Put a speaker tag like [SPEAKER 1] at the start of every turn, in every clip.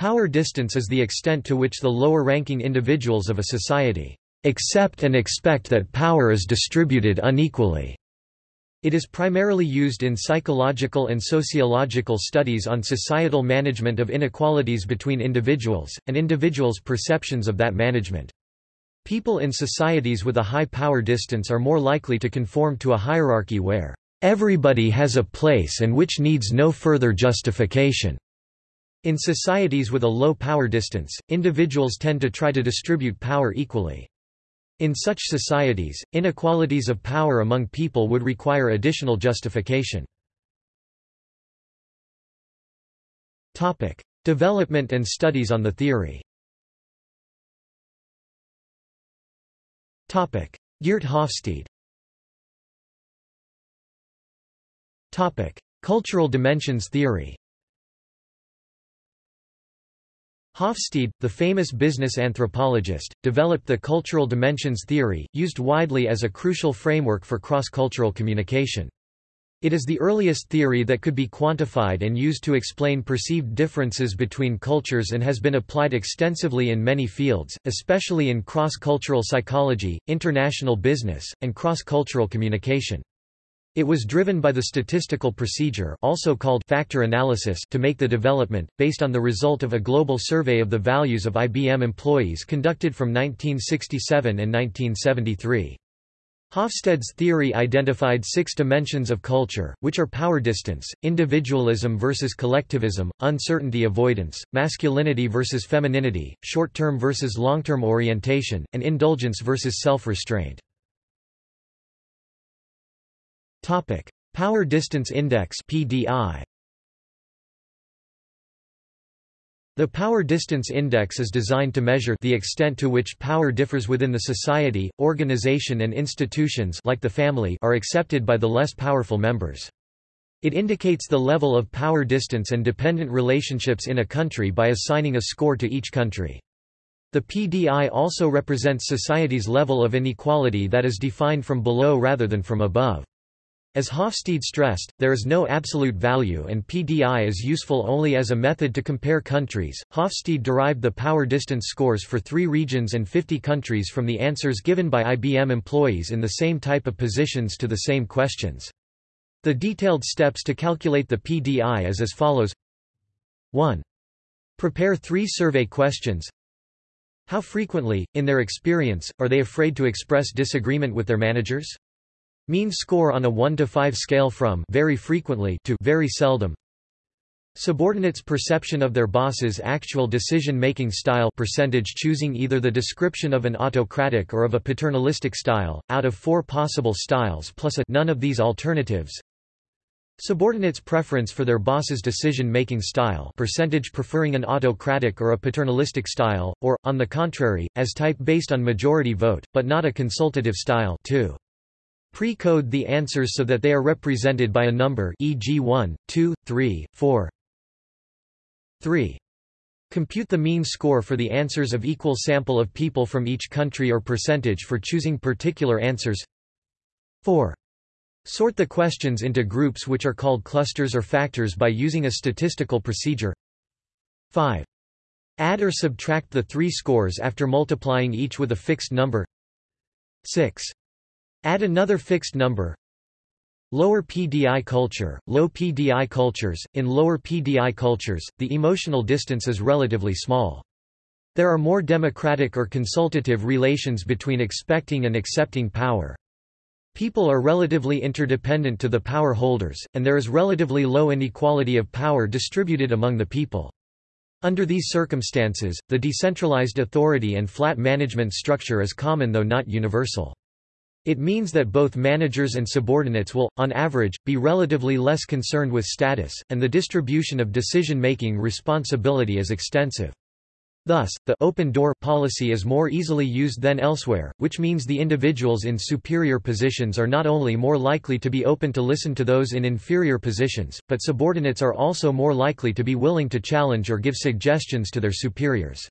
[SPEAKER 1] Power distance is the extent to which the lower-ranking individuals of a society accept and expect that power is distributed unequally. It is primarily used in psychological and sociological studies on societal management of inequalities between individuals, and individuals' perceptions of that management. People in societies with a high power distance are more likely to conform to a hierarchy where everybody has a place and which needs no further justification. In societies with a low power distance, individuals tend to try to distribute power equally. In such societies, inequalities of power among people would require additional justification. Topic: Development and studies on the theory Topic: Geert Hofstede Topic: Cultural dimensions theory Hofstede, the famous business anthropologist, developed the cultural dimensions theory, used widely as a crucial framework for cross-cultural communication. It is the earliest theory that could be quantified and used to explain perceived differences between cultures and has been applied extensively in many fields, especially in cross-cultural psychology, international business, and cross-cultural communication. It was driven by the statistical procedure also called factor analysis to make the development, based on the result of a global survey of the values of IBM employees conducted from 1967 and 1973. Hofstede's theory identified six dimensions of culture, which are power distance, individualism versus collectivism, uncertainty avoidance, masculinity versus femininity, short-term versus long-term orientation, and indulgence versus self-restraint. Topic: Power Distance Index (PDI). The Power Distance Index is designed to measure the extent to which power differs within the society, organization and institutions like the family are accepted by the less powerful members. It indicates the level of power distance and dependent relationships in a country by assigning a score to each country. The PDI also represents society's level of inequality that is defined from below rather than from above. As Hofstede stressed, there is no absolute value and PDI is useful only as a method to compare countries. Hofstede derived the power distance scores for three regions and 50 countries from the answers given by IBM employees in the same type of positions to the same questions. The detailed steps to calculate the PDI is as follows 1. Prepare three survey questions. How frequently, in their experience, are they afraid to express disagreement with their managers? Mean score on a 1 to 5 scale from very frequently to very seldom. Subordinates' perception of their boss's actual decision-making style percentage choosing either the description of an autocratic or of a paternalistic style, out of four possible styles plus a none of these alternatives. Subordinates' preference for their boss's decision-making style percentage preferring an autocratic or a paternalistic style, or, on the contrary, as type based on majority vote, but not a consultative style 2. Pre-code the answers so that they are represented by a number e.g. 1, 2, 3, 4. 3. Compute the mean score for the answers of equal sample of people from each country or percentage for choosing particular answers. 4. Sort the questions into groups which are called clusters or factors by using a statistical procedure. 5. Add or subtract the three scores after multiplying each with a fixed number. 6. Add another fixed number. Lower PDI culture, low PDI cultures. In lower PDI cultures, the emotional distance is relatively small. There are more democratic or consultative relations between expecting and accepting power. People are relatively interdependent to the power holders, and there is relatively low inequality of power distributed among the people. Under these circumstances, the decentralized authority and flat management structure is common though not universal. It means that both managers and subordinates will, on average, be relatively less concerned with status, and the distribution of decision-making responsibility is extensive. Thus, the open door policy is more easily used than elsewhere, which means the individuals in superior positions are not only more likely to be open to listen to those in inferior positions, but subordinates are also more likely to be willing to challenge or give suggestions to their superiors.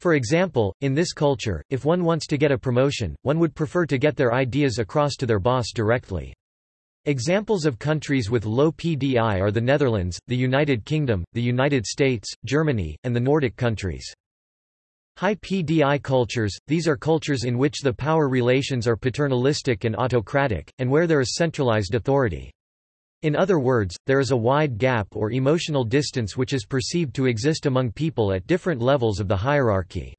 [SPEAKER 1] For example, in this culture, if one wants to get a promotion, one would prefer to get their ideas across to their boss directly. Examples of countries with low PDI are the Netherlands, the United Kingdom, the United States, Germany, and the Nordic countries. High PDI cultures – These are cultures in which the power relations are paternalistic and autocratic, and where there is centralized authority. In other words, there is a wide gap or emotional distance which is perceived to exist among people at different levels of the hierarchy.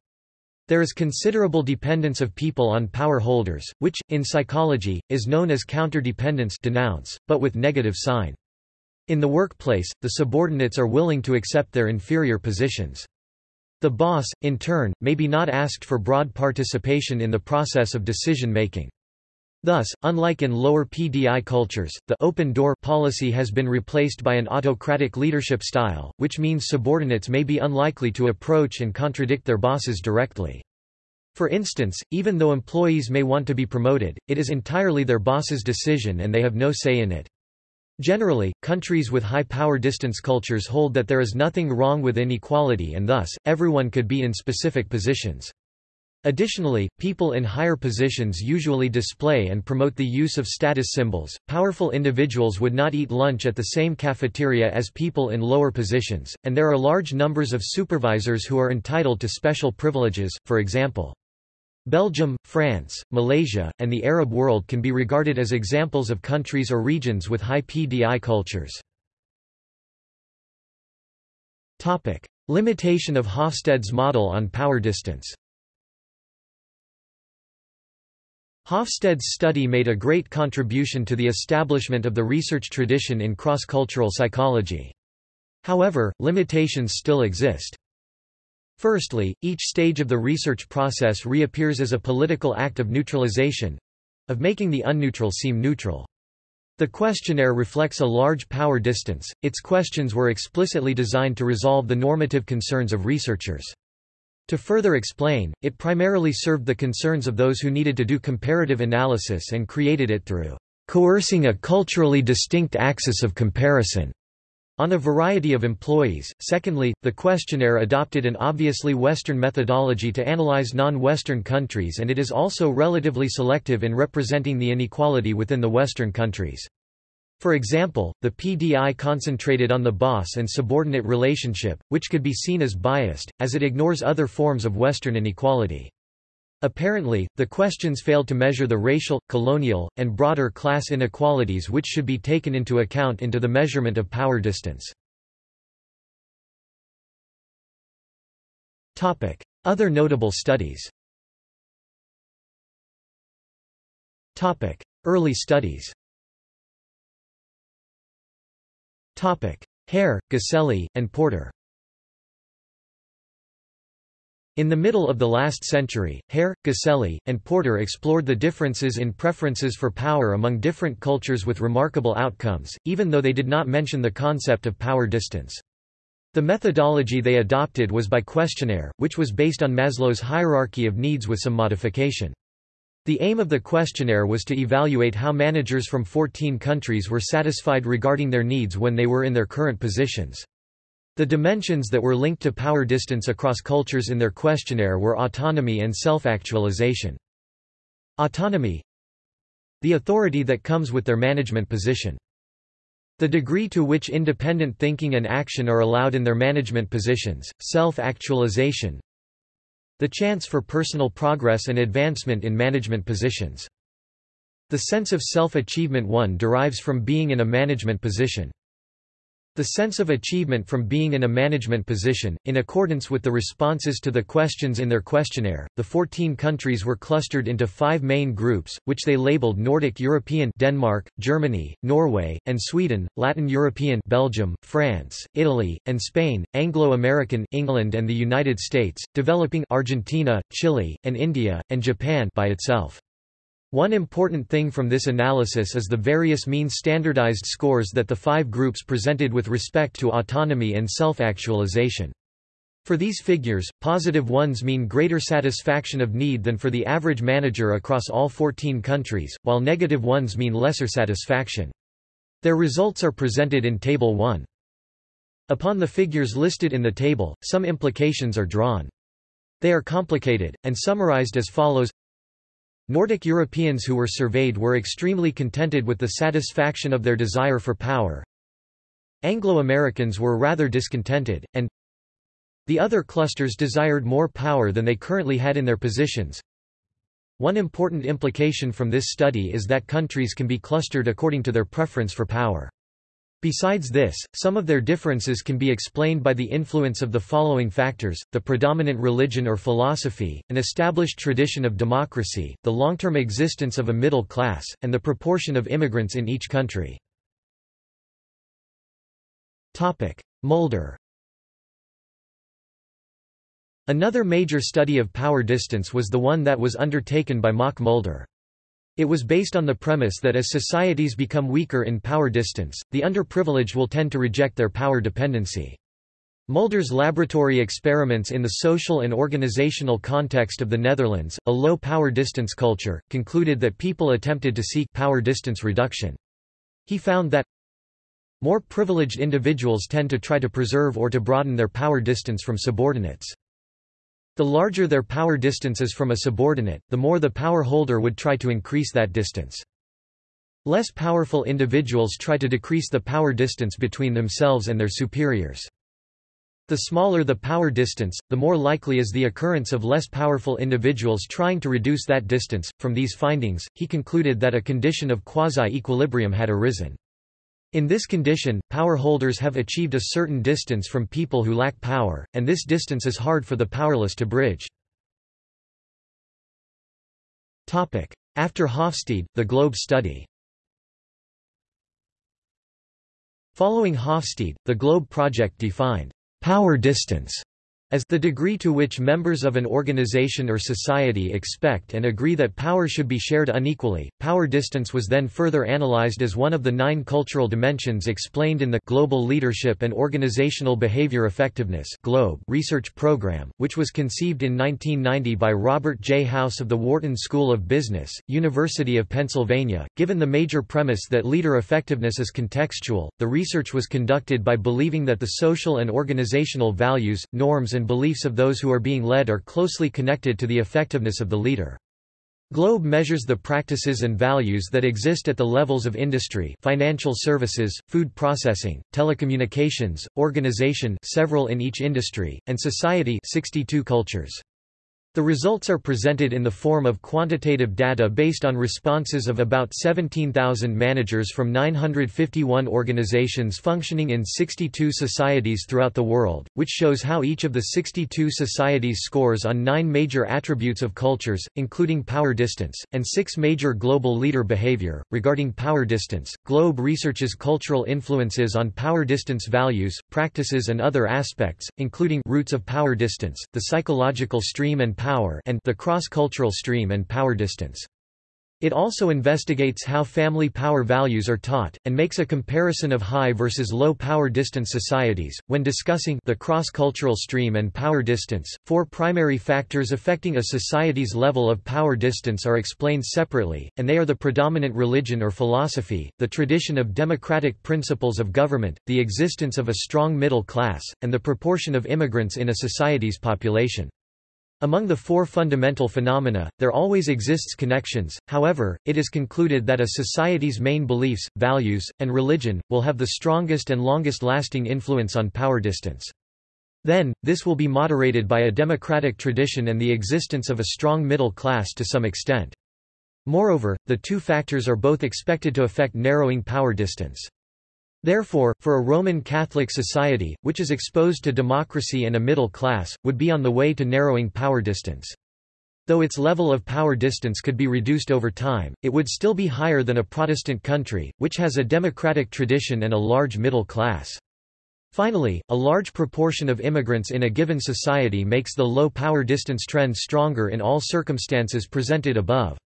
[SPEAKER 1] There is considerable dependence of people on power holders, which, in psychology, is known as counterdependence denounce, but with negative sign. In the workplace, the subordinates are willing to accept their inferior positions. The boss, in turn, may be not asked for broad participation in the process of decision-making. Thus, unlike in lower PDI cultures, the open door policy has been replaced by an autocratic leadership style, which means subordinates may be unlikely to approach and contradict their bosses directly. For instance, even though employees may want to be promoted, it is entirely their boss's decision and they have no say in it. Generally, countries with high power distance cultures hold that there is nothing wrong with inequality and thus, everyone could be in specific positions. Additionally, people in higher positions usually display and promote the use of status symbols. Powerful individuals would not eat lunch at the same cafeteria as people in lower positions, and there are large numbers of supervisors who are entitled to special privileges, for example. Belgium, France, Malaysia, and the Arab world can be regarded as examples of countries or regions with high PDI cultures. Topic. Limitation of Hofstede's model on power distance Hofstede's study made a great contribution to the establishment of the research tradition in cross-cultural psychology. However, limitations still exist. Firstly, each stage of the research process reappears as a political act of neutralization—of making the unneutral seem neutral. The questionnaire reflects a large power distance, its questions were explicitly designed to resolve the normative concerns of researchers. To further explain, it primarily served the concerns of those who needed to do comparative analysis and created it through coercing a culturally distinct axis of comparison on a variety of employees. Secondly, the questionnaire adopted an obviously Western methodology to analyze non-Western countries and it is also relatively selective in representing the inequality within the Western countries. For example, the PDI concentrated on the boss and subordinate relationship, which could be seen as biased, as it ignores other forms of Western inequality. Apparently, the questions failed to measure the racial, colonial, and broader class inequalities which should be taken into account into the measurement of power distance. Other notable studies Early studies Haire, Ghiselli, and Porter in the middle of the last century, Haire, Ghiselli, and Porter explored the differences in preferences for power among different cultures with remarkable outcomes, even though they did not mention the concept of power distance. The methodology they adopted was by questionnaire, which was based on Maslow's hierarchy of needs with some modification. The aim of the questionnaire was to evaluate how managers from 14 countries were satisfied regarding their needs when they were in their current positions. The dimensions that were linked to power distance across cultures in their questionnaire were autonomy and self-actualization. Autonomy The authority that comes with their management position. The degree to which independent thinking and action are allowed in their management positions, self-actualization. The chance for personal progress and advancement in management positions. The sense of self-achievement one derives from being in a management position. The sense of achievement from being in a management position, in accordance with the responses to the questions in their questionnaire, the 14 countries were clustered into five main groups, which they labeled Nordic European Denmark, Germany, Norway, and Sweden, Latin European Belgium, France, Italy, and Spain, Anglo-American England and the United States, developing Argentina, Chile, and India, and Japan by itself. One important thing from this analysis is the various mean standardized scores that the five groups presented with respect to autonomy and self-actualization. For these figures, positive ones mean greater satisfaction of need than for the average manager across all 14 countries, while negative ones mean lesser satisfaction. Their results are presented in Table 1. Upon the figures listed in the table, some implications are drawn. They are complicated, and summarized as follows Nordic Europeans who were surveyed were extremely contented with the satisfaction of their desire for power. Anglo-Americans were rather discontented, and the other clusters desired more power than they currently had in their positions. One important implication from this study is that countries can be clustered according to their preference for power. Besides this, some of their differences can be explained by the influence of the following factors, the predominant religion or philosophy, an established tradition of democracy, the long-term existence of a middle class, and the proportion of immigrants in each country. Mulder Another major study of power distance was the one that was undertaken by Mauk Mulder. It was based on the premise that as societies become weaker in power distance, the underprivileged will tend to reject their power dependency. Mulder's laboratory experiments in the social and organizational context of the Netherlands, a low power distance culture, concluded that people attempted to seek power distance reduction. He found that more privileged individuals tend to try to preserve or to broaden their power distance from subordinates. The larger their power distance is from a subordinate, the more the power holder would try to increase that distance. Less powerful individuals try to decrease the power distance between themselves and their superiors. The smaller the power distance, the more likely is the occurrence of less powerful individuals trying to reduce that distance. From these findings, he concluded that a condition of quasi-equilibrium had arisen. In this condition, power holders have achieved a certain distance from people who lack power, and this distance is hard for the powerless to bridge. After Hofstede, the Globe study. Following Hofstede, the Globe project defined power distance as the degree to which members of an organization or society expect and agree that power should be shared unequally. Power distance was then further analyzed as one of the nine cultural dimensions explained in the Global Leadership and Organizational Behavior Effectiveness (GLOBE) research program, which was conceived in 1990 by Robert J. House of the Wharton School of Business, University of Pennsylvania. Given the major premise that leader effectiveness is contextual, the research was conducted by believing that the social and organizational values, norms and and beliefs of those who are being led are closely connected to the effectiveness of the leader. Globe measures the practices and values that exist at the levels of industry financial services, food processing, telecommunications, organization several in each industry, and society 62 cultures. The results are presented in the form of quantitative data based on responses of about 17,000 managers from 951 organizations functioning in 62 societies throughout the world, which shows how each of the 62 societies scores on nine major attributes of cultures, including power distance, and six major global leader behavior. Regarding power distance, Globe researches cultural influences on power distance values, practices, and other aspects, including roots of power distance, the psychological stream and power and the cross-cultural stream and power distance. It also investigates how family power values are taught, and makes a comparison of high versus low power distance societies. When discussing the cross-cultural stream and power distance, four primary factors affecting a society's level of power distance are explained separately, and they are the predominant religion or philosophy, the tradition of democratic principles of government, the existence of a strong middle class, and the proportion of immigrants in a society's population. Among the four fundamental phenomena, there always exists connections, however, it is concluded that a society's main beliefs, values, and religion, will have the strongest and longest-lasting influence on power distance. Then, this will be moderated by a democratic tradition and the existence of a strong middle class to some extent. Moreover, the two factors are both expected to affect narrowing power distance. Therefore, for a Roman Catholic society, which is exposed to democracy and a middle class, would be on the way to narrowing power distance. Though its level of power distance could be reduced over time, it would still be higher than a Protestant country, which has a democratic tradition and a large middle class. Finally, a large proportion of immigrants in a given society makes the low power distance trend stronger in all circumstances presented above.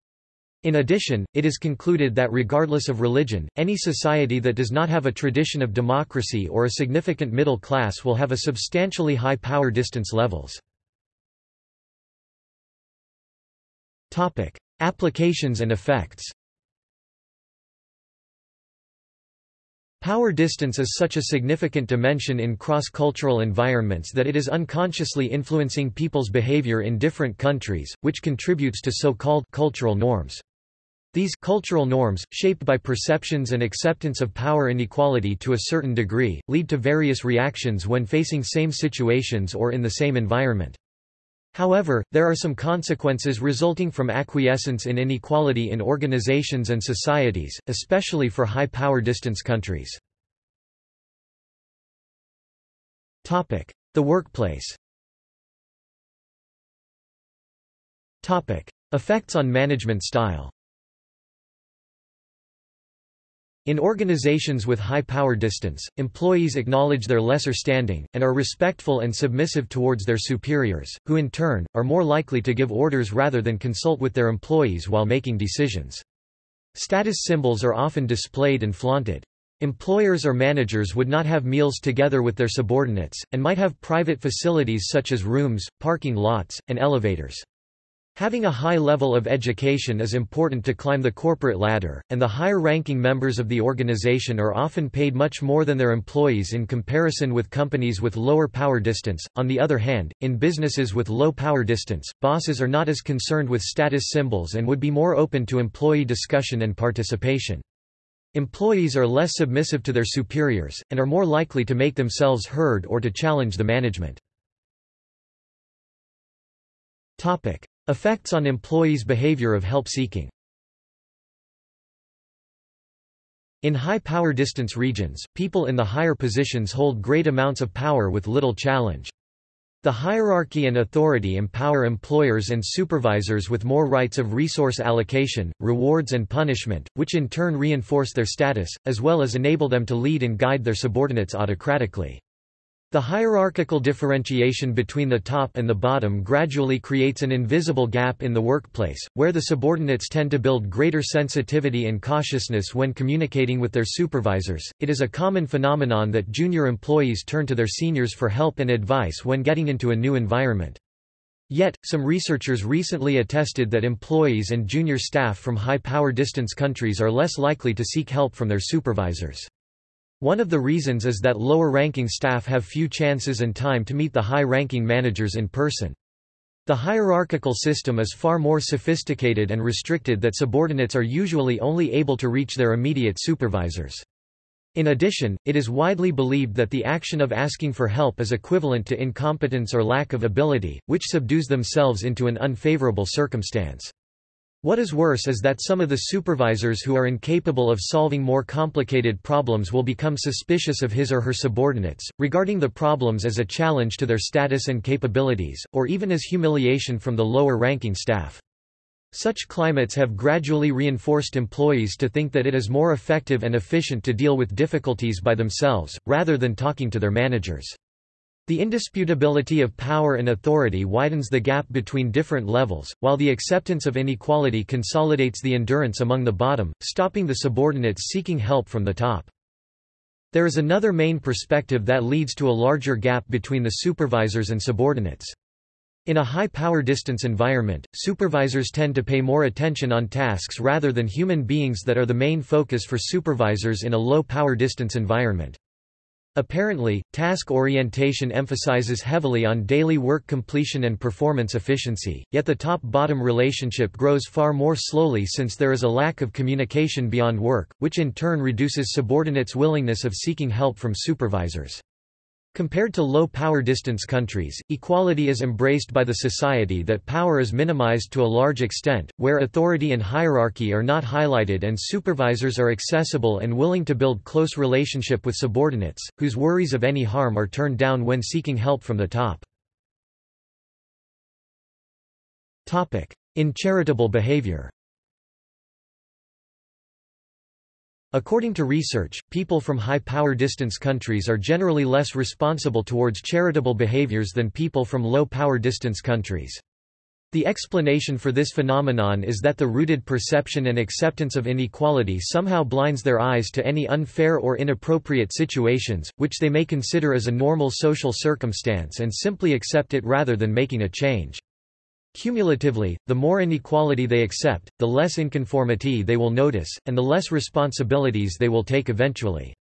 [SPEAKER 1] In addition, it is concluded that regardless of religion, any society that does not have a tradition of democracy or a significant middle class will have a substantially high power distance levels. Topic: Applications and effects. Power distance is such a significant dimension in cross-cultural environments that it is unconsciously influencing people's behavior in different countries, which contributes to so-called cultural norms. These cultural norms, shaped by perceptions and acceptance of power inequality to a certain degree, lead to various reactions when facing same situations or in the same environment. However, there are some consequences resulting from acquiescence in inequality in organizations and societies, especially for high power distance countries. The workplace Effects on management style In organizations with high power distance, employees acknowledge their lesser standing, and are respectful and submissive towards their superiors, who in turn, are more likely to give orders rather than consult with their employees while making decisions. Status symbols are often displayed and flaunted. Employers or managers would not have meals together with their subordinates, and might have private facilities such as rooms, parking lots, and elevators. Having a high level of education is important to climb the corporate ladder, and the higher-ranking members of the organization are often paid much more than their employees in comparison with companies with lower power distance. On the other hand, in businesses with low power distance, bosses are not as concerned with status symbols and would be more open to employee discussion and participation. Employees are less submissive to their superiors, and are more likely to make themselves heard or to challenge the management. Topic. Effects on employees' behavior of help-seeking In high-power distance regions, people in the higher positions hold great amounts of power with little challenge. The hierarchy and authority empower employers and supervisors with more rights of resource allocation, rewards and punishment, which in turn reinforce their status, as well as enable them to lead and guide their subordinates autocratically. The hierarchical differentiation between the top and the bottom gradually creates an invisible gap in the workplace, where the subordinates tend to build greater sensitivity and cautiousness when communicating with their supervisors. It is a common phenomenon that junior employees turn to their seniors for help and advice when getting into a new environment. Yet, some researchers recently attested that employees and junior staff from high-power distance countries are less likely to seek help from their supervisors. One of the reasons is that lower-ranking staff have few chances and time to meet the high-ranking managers in person. The hierarchical system is far more sophisticated and restricted that subordinates are usually only able to reach their immediate supervisors. In addition, it is widely believed that the action of asking for help is equivalent to incompetence or lack of ability, which subdues themselves into an unfavorable circumstance. What is worse is that some of the supervisors who are incapable of solving more complicated problems will become suspicious of his or her subordinates, regarding the problems as a challenge to their status and capabilities, or even as humiliation from the lower-ranking staff. Such climates have gradually reinforced employees to think that it is more effective and efficient to deal with difficulties by themselves, rather than talking to their managers. The indisputability of power and authority widens the gap between different levels, while the acceptance of inequality consolidates the endurance among the bottom, stopping the subordinates seeking help from the top. There is another main perspective that leads to a larger gap between the supervisors and subordinates. In a high-power distance environment, supervisors tend to pay more attention on tasks rather than human beings that are the main focus for supervisors in a low-power distance environment. Apparently, task orientation emphasizes heavily on daily work completion and performance efficiency, yet the top-bottom relationship grows far more slowly since there is a lack of communication beyond work, which in turn reduces subordinates' willingness of seeking help from supervisors. Compared to low-power distance countries, equality is embraced by the society that power is minimized to a large extent, where authority and hierarchy are not highlighted and supervisors are accessible and willing to build close relationship with subordinates, whose worries of any harm are turned down when seeking help from the top. In charitable behavior According to research, people from high-power distance countries are generally less responsible towards charitable behaviors than people from low-power distance countries. The explanation for this phenomenon is that the rooted perception and acceptance of inequality somehow blinds their eyes to any unfair or inappropriate situations, which they may consider as a normal social circumstance and simply accept it rather than making a change. Cumulatively, the more inequality they accept, the less inconformity they will notice, and the less responsibilities they will take eventually.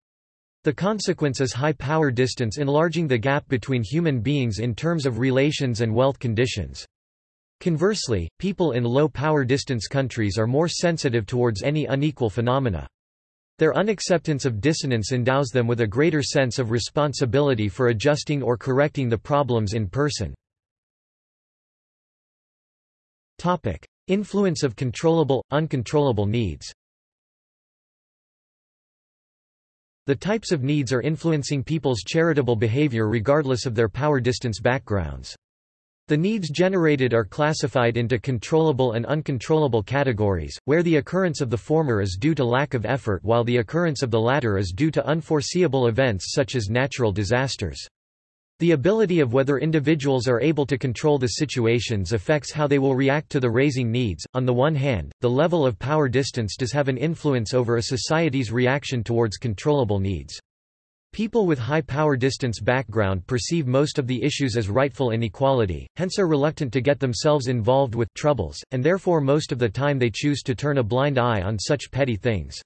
[SPEAKER 1] The consequence is high power distance enlarging the gap between human beings in terms of relations and wealth conditions. Conversely, people in low power distance countries are more sensitive towards any unequal phenomena. Their unacceptance of dissonance endows them with a greater sense of responsibility for adjusting or correcting the problems in person. Influence of controllable, uncontrollable needs The types of needs are influencing people's charitable behavior regardless of their power distance backgrounds. The needs generated are classified into controllable and uncontrollable categories, where the occurrence of the former is due to lack of effort while the occurrence of the latter is due to unforeseeable events such as natural disasters. The ability of whether individuals are able to control the situations affects how they will react to the raising needs. On the one hand, the level of power distance does have an influence over a society's reaction towards controllable needs. People with high power distance background perceive most of the issues as rightful inequality, hence are reluctant to get themselves involved with troubles, and therefore most of the time they choose to turn a blind eye on such petty things.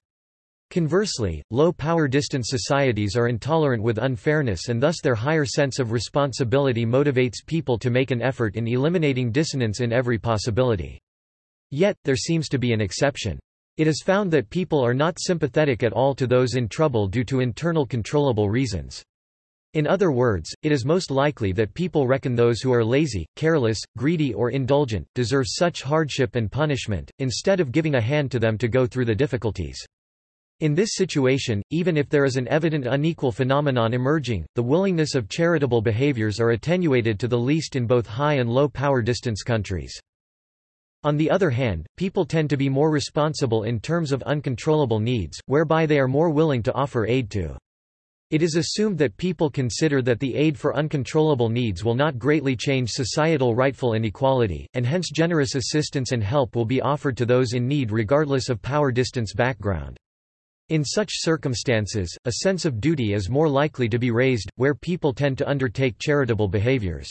[SPEAKER 1] Conversely, low-power distance societies are intolerant with unfairness and thus their higher sense of responsibility motivates people to make an effort in eliminating dissonance in every possibility. Yet, there seems to be an exception. It is found that people are not sympathetic at all to those in trouble due to internal controllable reasons. In other words, it is most likely that people reckon those who are lazy, careless, greedy or indulgent, deserve such hardship and punishment, instead of giving a hand to them to go through the difficulties. In this situation, even if there is an evident unequal phenomenon emerging, the willingness of charitable behaviors are attenuated to the least in both high and low power distance countries. On the other hand, people tend to be more responsible in terms of uncontrollable needs, whereby they are more willing to offer aid to. It is assumed that people consider that the aid for uncontrollable needs will not greatly change societal rightful inequality, and hence generous assistance and help will be offered to those in need regardless of power distance background. In such circumstances, a sense of duty is more likely to be raised, where people tend to undertake charitable behaviors.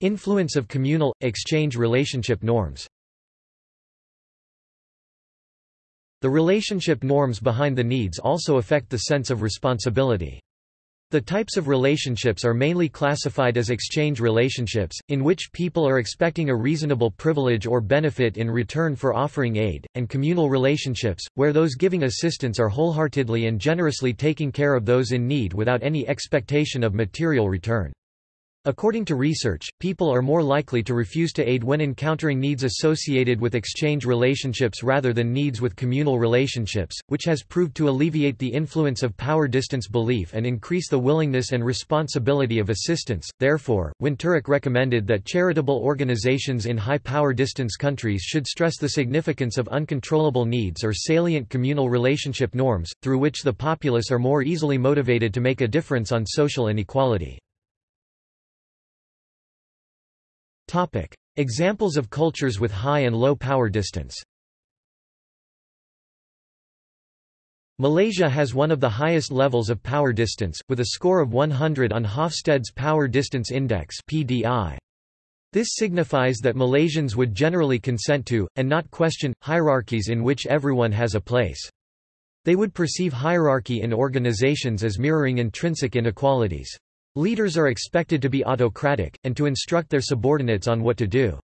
[SPEAKER 1] Influence of communal, exchange relationship norms The relationship norms behind the needs also affect the sense of responsibility. The types of relationships are mainly classified as exchange relationships, in which people are expecting a reasonable privilege or benefit in return for offering aid, and communal relationships, where those giving assistance are wholeheartedly and generously taking care of those in need without any expectation of material return. According to research, people are more likely to refuse to aid when encountering needs associated with exchange relationships rather than needs with communal relationships, which has proved to alleviate the influence of power distance belief and increase the willingness and responsibility of assistance. Therefore, Winterich recommended that charitable organizations in high power distance countries should stress the significance of uncontrollable needs or salient communal relationship norms, through which the populace are more easily motivated to make a difference on social inequality. Topic. Examples of cultures with high and low power distance Malaysia has one of the highest levels of power distance, with a score of 100 on Hofstede's Power Distance Index PDI. This signifies that Malaysians would generally consent to, and not question, hierarchies in which everyone has a place. They would perceive hierarchy in organizations as mirroring intrinsic inequalities. Leaders are expected to be autocratic, and to instruct their subordinates on what to do.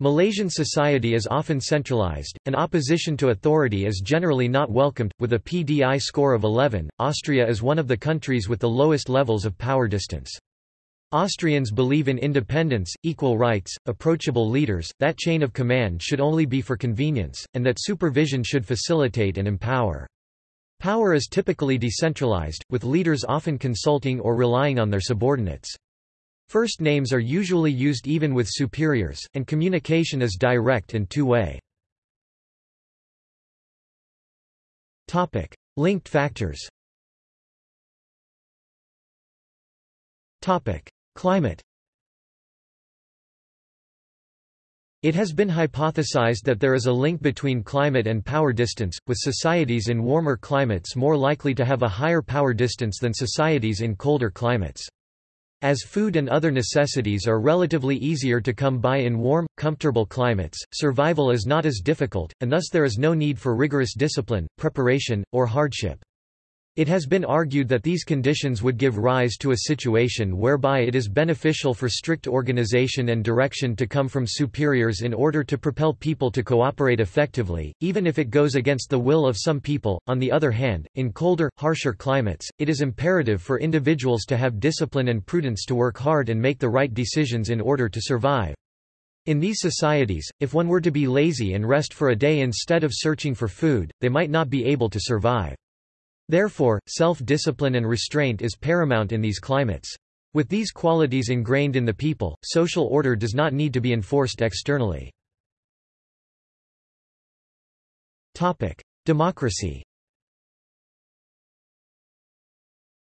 [SPEAKER 1] Malaysian society is often centralized, and opposition to authority is generally not welcomed. With a PDI score of 11, Austria is one of the countries with the lowest levels of power distance. Austrians believe in independence, equal rights, approachable leaders, that chain of command should only be for convenience, and that supervision should facilitate and empower. Power is typically decentralized, with leaders often consulting or relying on their subordinates. First names are usually used even with superiors, and communication is direct and two-way. Linked factors Climate It has been hypothesized that there is a link between climate and power distance, with societies in warmer climates more likely to have a higher power distance than societies in colder climates. As food and other necessities are relatively easier to come by in warm, comfortable climates, survival is not as difficult, and thus there is no need for rigorous discipline, preparation, or hardship. It has been argued that these conditions would give rise to a situation whereby it is beneficial for strict organization and direction to come from superiors in order to propel people to cooperate effectively, even if it goes against the will of some people. On the other hand, in colder, harsher climates, it is imperative for individuals to have discipline and prudence to work hard and make the right decisions in order to survive. In these societies, if one were to be lazy and rest for a day instead of searching for food, they might not be able to survive. Therefore, self-discipline and restraint is paramount in these climates. With these qualities ingrained in the people, social order does not need to be enforced externally. Democracy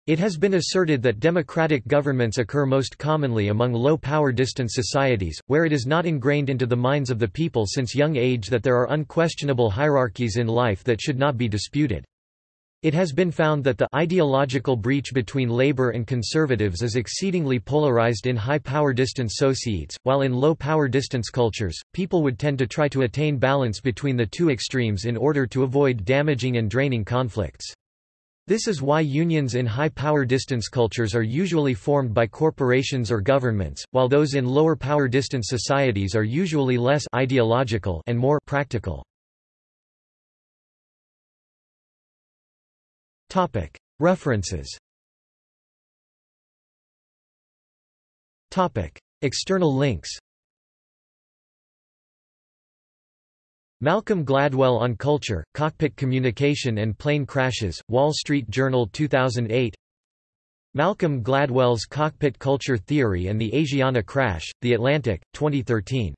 [SPEAKER 1] It has been asserted that democratic governments occur most commonly among low-power distance societies, where it is not ingrained into the minds of the people since young age that there are unquestionable hierarchies in life that should not be disputed. It has been found that the ideological breach between labor and conservatives is exceedingly polarized in high-power distance societies, while in low-power distance cultures, people would tend to try to attain balance between the two extremes in order to avoid damaging and draining conflicts. This is why unions in high-power distance cultures are usually formed by corporations or governments, while those in lower power distance societies are usually less ideological and more practical. References. Topic. External links. Malcolm Gladwell on Culture, Cockpit Communication and Plane Crashes, Wall Street Journal 2008 Malcolm Gladwell's Cockpit Culture Theory and the Asiana Crash, The Atlantic, 2013